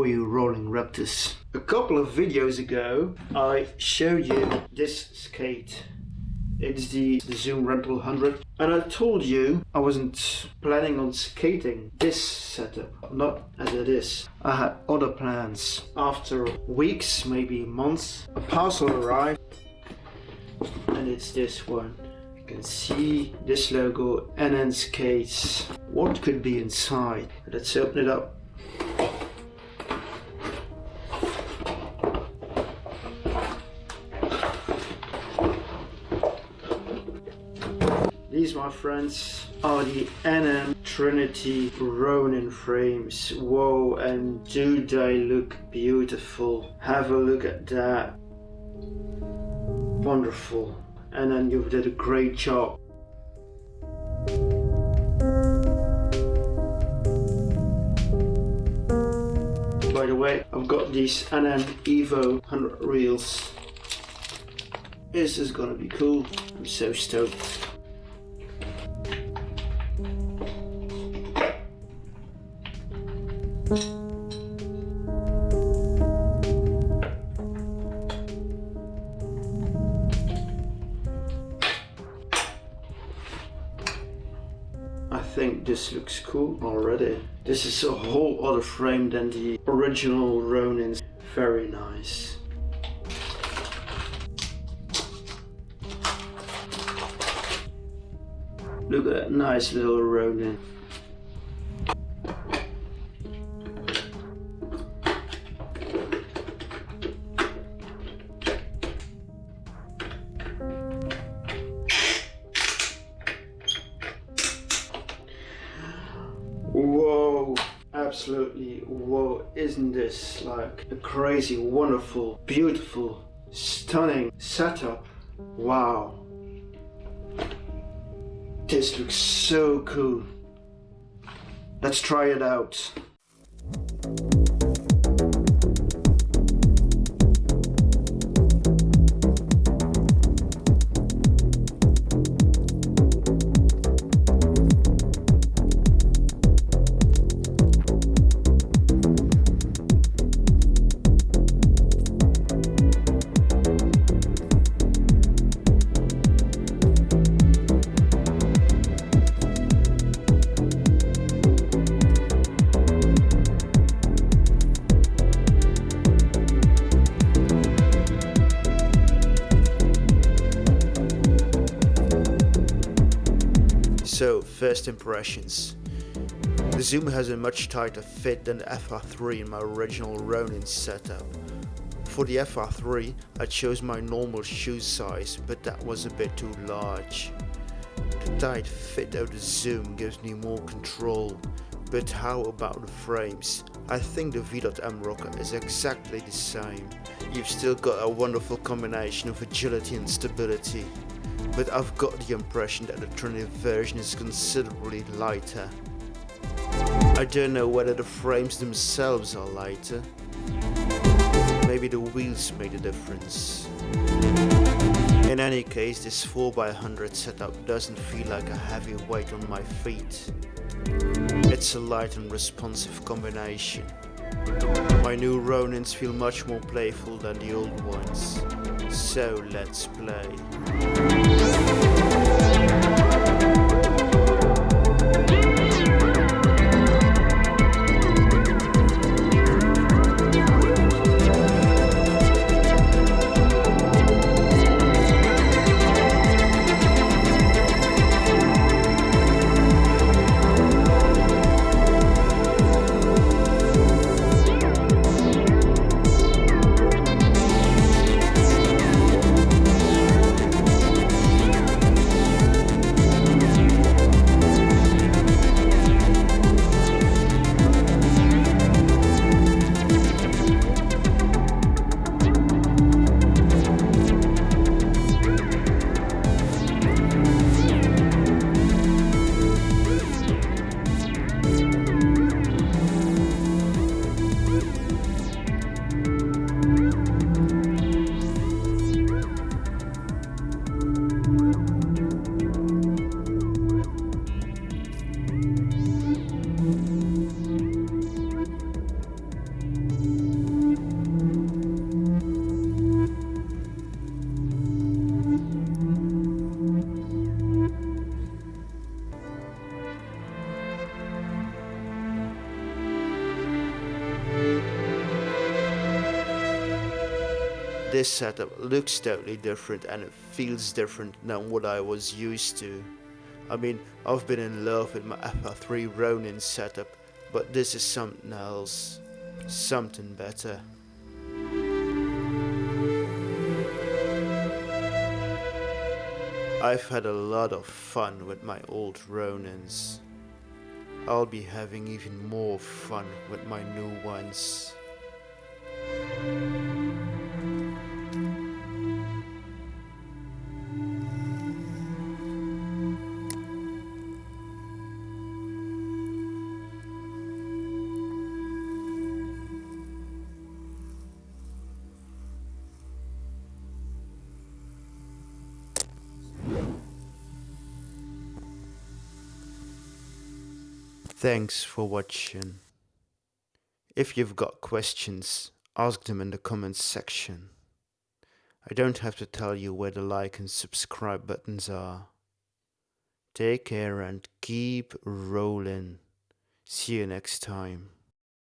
for you rolling raptors. A couple of videos ago I showed you this skate. It's the, the Zoom Rental 100 and I told you I wasn't planning on skating this setup, not as it is. I had other plans. After weeks, maybe months, a parcel arrived and it's this one. You can see this logo NN Skates. What could be inside? Let's open it up. These, my friends, are the NN Trinity Ronin frames. Whoa, and do they look beautiful. Have a look at that. Wonderful. And then you did a great job. By the way, I've got these NN Evo 100 reels. This is gonna be cool. I'm so stoked. I think this looks cool already. This is a whole other frame than the original Ronin's. Very nice. Look at that nice little Ronin. Whoa, absolutely whoa, isn't this like a crazy, wonderful, beautiful, stunning setup? Wow. This looks so cool. Let's try it out. So, first impressions. The Zoom has a much tighter fit than the FR3 in my original Ronin setup. For the FR3, I chose my normal shoe size, but that was a bit too large. The tight fit of the Zoom gives me more control, but how about the frames? I think the V.M rocker is exactly the same. You've still got a wonderful combination of agility and stability, but I've got the impression that the Trinity version is considerably lighter. I don't know whether the frames themselves are lighter. Maybe the wheels made a difference. In any case, this 4x100 setup doesn't feel like a heavy weight on my feet. It's a light and responsive combination. My new Ronins feel much more playful than the old ones. So let's play. This setup looks totally different and it feels different than what I was used to. I mean, I've been in love with my FR3 Ronin setup, but this is something else. Something better. I've had a lot of fun with my old Ronins. I'll be having even more fun with my new ones. Thanks for watching. If you've got questions, ask them in the comments section. I don't have to tell you where the like and subscribe buttons are. Take care and keep rolling. See you next time.